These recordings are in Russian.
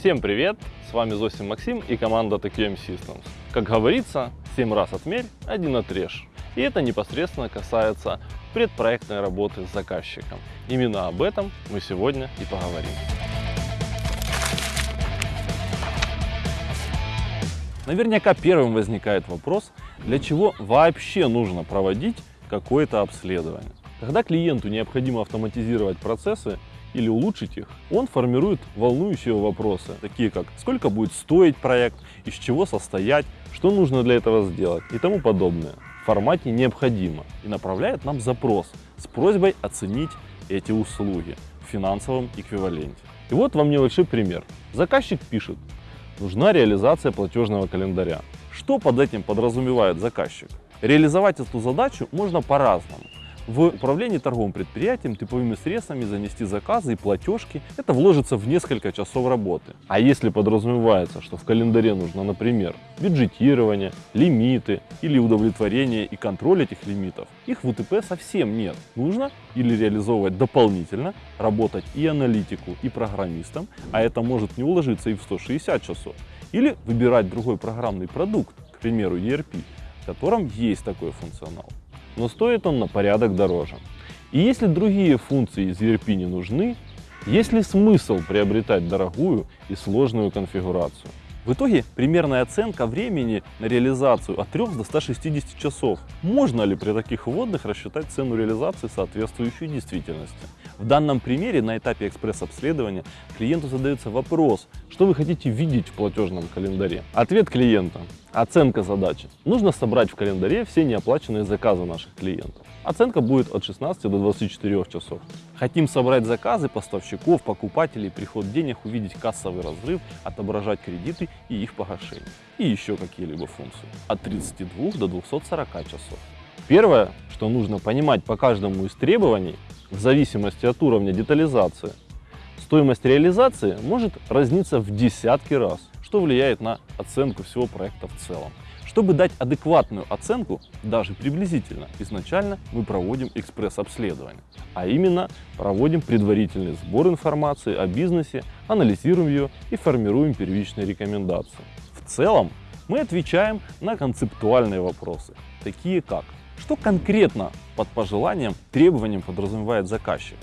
Всем привет! С вами Зосим Максим и команда TQM Systems. Как говорится, 7 раз отмерь, один отрежь. И это непосредственно касается предпроектной работы с заказчиком. Именно об этом мы сегодня и поговорим. Наверняка первым возникает вопрос, для чего вообще нужно проводить какое-то обследование. Когда клиенту необходимо автоматизировать процессы или улучшить их, он формирует волнующие вопросы, такие как сколько будет стоить проект, из чего состоять, что нужно для этого сделать и тому подобное в формате необходимо и направляет нам запрос с просьбой оценить эти услуги в финансовом эквиваленте. И вот вам небольшой пример. Заказчик пишет, нужна реализация платежного календаря. Что под этим подразумевает заказчик? Реализовать эту задачу можно по-разному. В управлении торговым предприятием типовыми средствами занести заказы и платежки – это вложится в несколько часов работы. А если подразумевается, что в календаре нужно, например, бюджетирование, лимиты или удовлетворение и контроль этих лимитов, их в УТП совсем нет. Нужно или реализовывать дополнительно, работать и аналитику, и программистам, а это может не уложиться и в 160 часов, или выбирать другой программный продукт, к примеру ERP, в котором есть такой функционал но стоит он на порядок дороже. И если другие функции из ERP не нужны, есть ли смысл приобретать дорогую и сложную конфигурацию? В итоге примерная оценка времени на реализацию от 3 до 160 часов. Можно ли при таких вводных рассчитать цену реализации, соответствующую действительности? В данном примере на этапе экспресс-обследования клиенту задается вопрос, что вы хотите видеть в платежном календаре. Ответ клиента – оценка задачи. Нужно собрать в календаре все неоплаченные заказы наших клиентов. Оценка будет от 16 до 24 часов. Хотим собрать заказы поставщиков, покупателей, приход денег, увидеть кассовый разрыв, отображать кредиты и их погашение. И еще какие-либо функции. От 32 до 240 часов. Первое, что нужно понимать по каждому из требований, в зависимости от уровня детализации, стоимость реализации может разниться в десятки раз, что влияет на оценку всего проекта в целом. Чтобы дать адекватную оценку, даже приблизительно, изначально мы проводим экспресс-обследование. А именно, проводим предварительный сбор информации о бизнесе, анализируем ее и формируем первичные рекомендации. В целом, мы отвечаем на концептуальные вопросы, такие как, что конкретно под пожеланием, требованием подразумевает заказчик,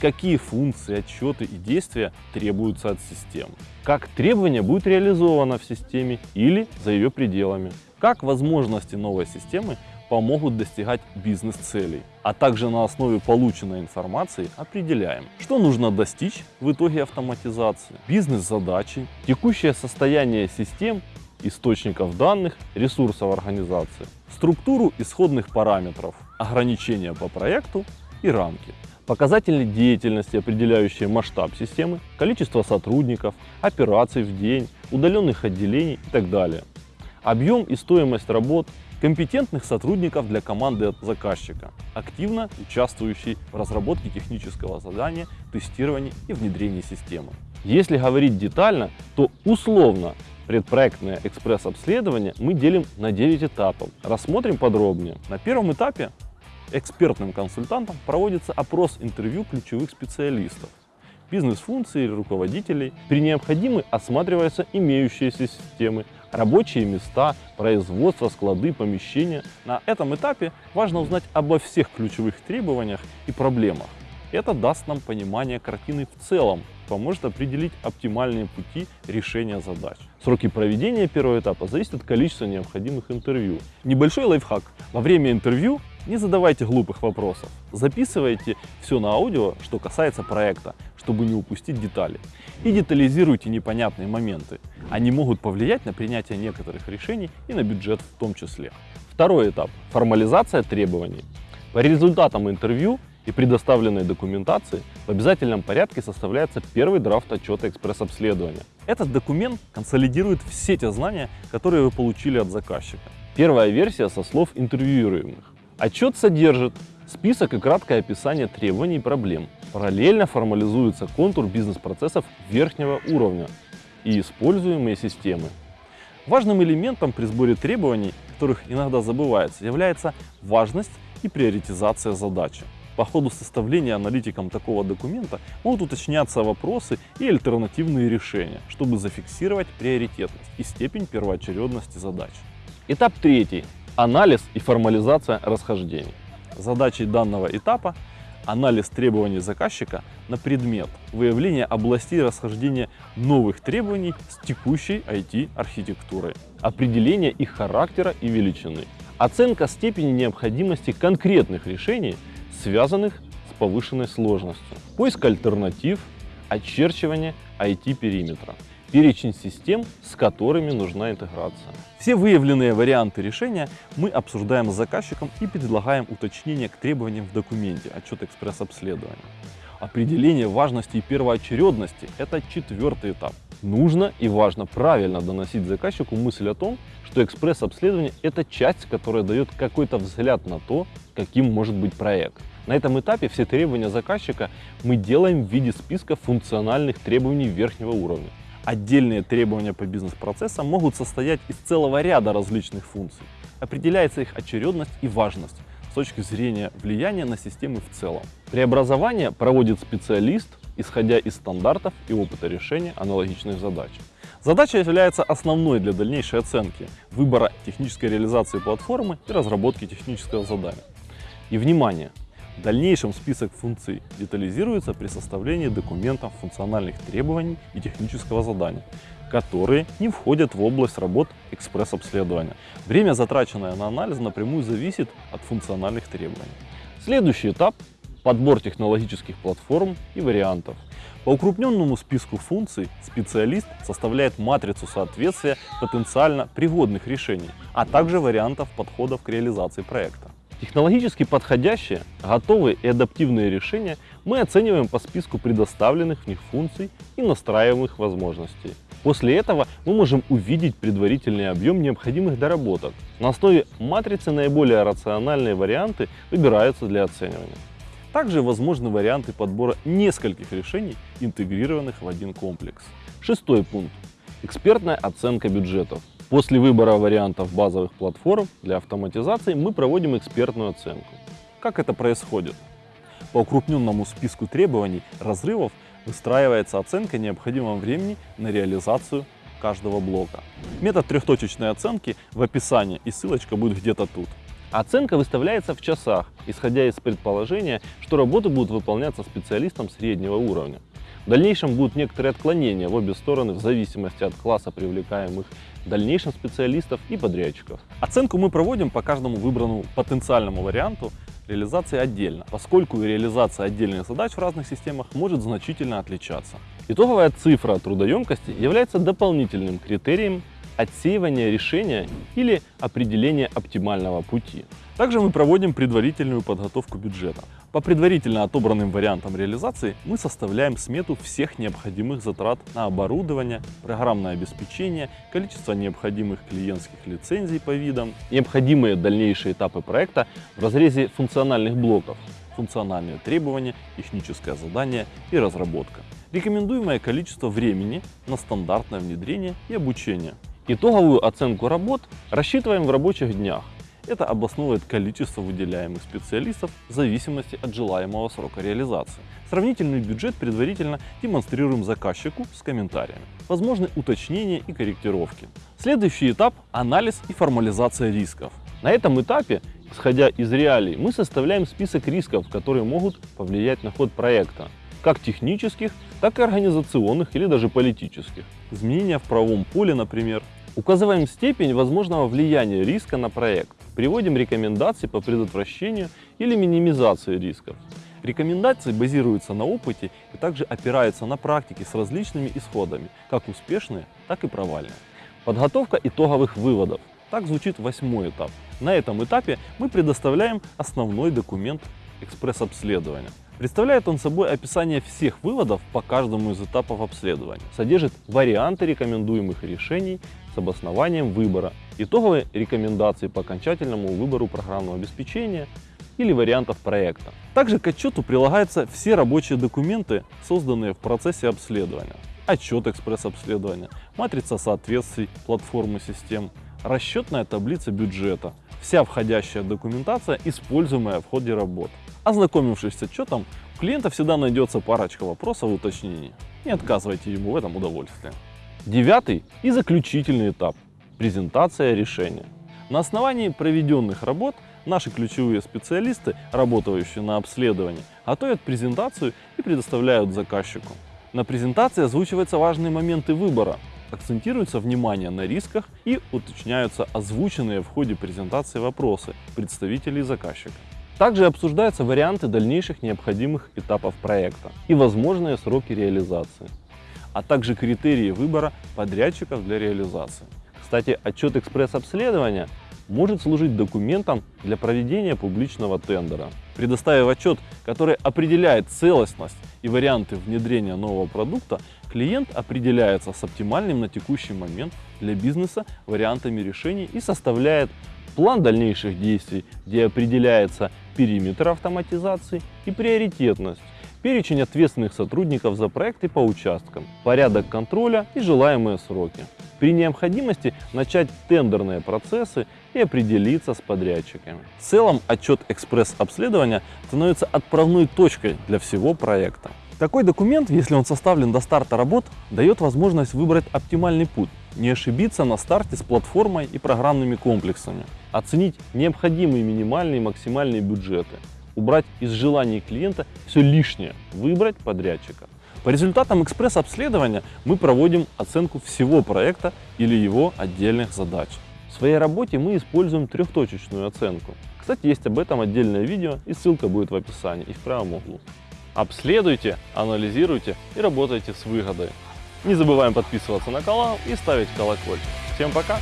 какие функции, отчеты и действия требуются от системы, как требование будет реализовано в системе или за ее пределами, как возможности новой системы помогут достигать бизнес-целей, а также на основе полученной информации определяем, что нужно достичь в итоге автоматизации, бизнес-задачи, текущее состояние систем, источников данных, ресурсов организации, структуру исходных параметров, ограничения по проекту и рамки, показатели деятельности, определяющие масштаб системы, количество сотрудников, операций в день, удаленных отделений и так далее объем и стоимость работ, компетентных сотрудников для команды заказчика, активно участвующий в разработке технического задания, тестировании и внедрении системы. Если говорить детально, то условно предпроектное экспресс-обследование мы делим на 9 этапов. Рассмотрим подробнее. На первом этапе экспертным консультантом проводится опрос интервью ключевых специалистов, бизнес-функций или руководителей. При необходимости осматриваются имеющиеся системы, рабочие места, производство, склады, помещения. На этом этапе важно узнать обо всех ключевых требованиях и проблемах. Это даст нам понимание картины в целом, поможет определить оптимальные пути решения задач. Сроки проведения первого этапа зависят от количества необходимых интервью. Небольшой лайфхак. Во время интервью не задавайте глупых вопросов. Записывайте все на аудио, что касается проекта, чтобы не упустить детали. И детализируйте непонятные моменты. Они могут повлиять на принятие некоторых решений и на бюджет в том числе. Второй этап – формализация требований. По результатам интервью и предоставленной документации в обязательном порядке составляется первый драфт отчета экспресс-обследования. Этот документ консолидирует все те знания, которые вы получили от заказчика. Первая версия со слов интервьюируемых. Отчет содержит список и краткое описание требований и проблем. Параллельно формализуется контур бизнес-процессов верхнего уровня и используемые системы. Важным элементом при сборе требований, которых иногда забывается, является важность и приоритизация задачи. По ходу составления аналитиком такого документа могут уточняться вопросы и альтернативные решения, чтобы зафиксировать приоритетность и степень первоочередности задач. Этап третий. Анализ и формализация расхождений. Задачей данного этапа анализ требований заказчика на предмет выявления областей расхождения новых требований с текущей IT-архитектурой, определение их характера и величины, оценка степени необходимости конкретных решений, связанных с повышенной сложностью, поиск альтернатив, очерчивание IT-периметра перечень систем, с которыми нужна интеграция. Все выявленные варианты решения мы обсуждаем с заказчиком и предлагаем уточнение к требованиям в документе отчет экспресс-обследования. Определение важности и первоочередности – это четвертый этап. Нужно и важно правильно доносить заказчику мысль о том, что экспресс-обследование – это часть, которая дает какой-то взгляд на то, каким может быть проект. На этом этапе все требования заказчика мы делаем в виде списка функциональных требований верхнего уровня. Отдельные требования по бизнес-процессам могут состоять из целого ряда различных функций. Определяется их очередность и важность с точки зрения влияния на системы в целом. Преобразование проводит специалист, исходя из стандартов и опыта решения аналогичных задач. Задача является основной для дальнейшей оценки выбора технической реализации платформы и разработки технического задания. И внимание! В дальнейшем список функций детализируется при составлении документов функциональных требований и технического задания, которые не входят в область работ экспресс-обследования. Время, затраченное на анализ, напрямую зависит от функциональных требований. Следующий этап – подбор технологических платформ и вариантов. По укрупненному списку функций специалист составляет матрицу соответствия потенциально пригодных решений, а также вариантов подходов к реализации проекта. Технологически подходящие, готовые и адаптивные решения мы оцениваем по списку предоставленных в них функций и настраиваемых возможностей. После этого мы можем увидеть предварительный объем необходимых доработок. На основе матрицы наиболее рациональные варианты выбираются для оценивания. Также возможны варианты подбора нескольких решений, интегрированных в один комплекс. Шестой пункт. Экспертная оценка бюджетов. После выбора вариантов базовых платформ для автоматизации мы проводим экспертную оценку. Как это происходит? По укрупненному списку требований разрывов выстраивается оценка необходимого времени на реализацию каждого блока. Метод трехточечной оценки в описании и ссылочка будет где-то тут. Оценка выставляется в часах, исходя из предположения, что работы будут выполняться специалистом среднего уровня. В дальнейшем будут некоторые отклонения в обе стороны в зависимости от класса привлекаемых дальнейшем специалистов и подрядчиков. Оценку мы проводим по каждому выбранному потенциальному варианту реализации отдельно, поскольку реализация отдельных задач в разных системах может значительно отличаться. Итоговая цифра трудоемкости является дополнительным критерием отсеивания решения или определения оптимального пути. Также мы проводим предварительную подготовку бюджета. По предварительно отобранным вариантам реализации мы составляем смету всех необходимых затрат на оборудование, программное обеспечение, количество необходимых клиентских лицензий по видам, необходимые дальнейшие этапы проекта в разрезе функциональных блоков, функциональные требования, техническое задание и разработка. Рекомендуемое количество времени на стандартное внедрение и обучение. Итоговую оценку работ рассчитываем в рабочих днях. Это обосновывает количество выделяемых специалистов в зависимости от желаемого срока реализации. Сравнительный бюджет предварительно демонстрируем заказчику с комментариями. Возможны уточнения и корректировки. Следующий этап – анализ и формализация рисков. На этом этапе, исходя из реалий, мы составляем список рисков, которые могут повлиять на ход проекта, как технических, так и организационных или даже политических. Изменения в правом поле, например. Указываем степень возможного влияния риска на проект. Приводим рекомендации по предотвращению или минимизации рисков. Рекомендации базируются на опыте и также опираются на практике с различными исходами, как успешные, так и провальные. Подготовка итоговых выводов. Так звучит восьмой этап. На этом этапе мы предоставляем основной документ экспресс-обследования. Представляет он собой описание всех выводов по каждому из этапов обследования. Содержит варианты рекомендуемых решений с обоснованием выбора, итоговые рекомендации по окончательному выбору программного обеспечения или вариантов проекта. Также к отчету прилагаются все рабочие документы, созданные в процессе обследования. Отчет экспресс-обследования, матрица соответствий платформы систем, расчетная таблица бюджета, вся входящая документация, используемая в ходе работ. Ознакомившись с отчетом, у клиента всегда найдется парочка вопросов и уточнений. Не отказывайте ему в этом удовольствии. Девятый и заключительный этап – презентация решения. На основании проведенных работ наши ключевые специалисты, работающие на обследовании, готовят презентацию и предоставляют заказчику. На презентации озвучиваются важные моменты выбора, акцентируется внимание на рисках и уточняются озвученные в ходе презентации вопросы представителей заказчика. Также обсуждаются варианты дальнейших необходимых этапов проекта и возможные сроки реализации, а также критерии выбора подрядчиков для реализации. Кстати, отчет экспресс-обследования может служить документом для проведения публичного тендера. Предоставив отчет, который определяет целостность и варианты внедрения нового продукта, клиент определяется с оптимальным на текущий момент для бизнеса вариантами решений и составляет план дальнейших действий, где определяется периметр автоматизации и приоритетность, перечень ответственных сотрудников за проекты по участкам, порядок контроля и желаемые сроки. При необходимости начать тендерные процессы и определиться с подрядчиками. В целом отчет экспресс-обследования становится отправной точкой для всего проекта. Такой документ, если он составлен до старта работ, дает возможность выбрать оптимальный путь, не ошибиться на старте с платформой и программными комплексами, оценить необходимые минимальные и максимальные бюджеты, убрать из желаний клиента все лишнее, выбрать подрядчика. По результатам экспресс-обследования мы проводим оценку всего проекта или его отдельных задач. В своей работе мы используем трехточечную оценку. Кстати, есть об этом отдельное видео и ссылка будет в описании и в правом углу. Обследуйте, анализируйте и работайте с выгодой. Не забываем подписываться на канал и ставить колокольчик. Всем пока!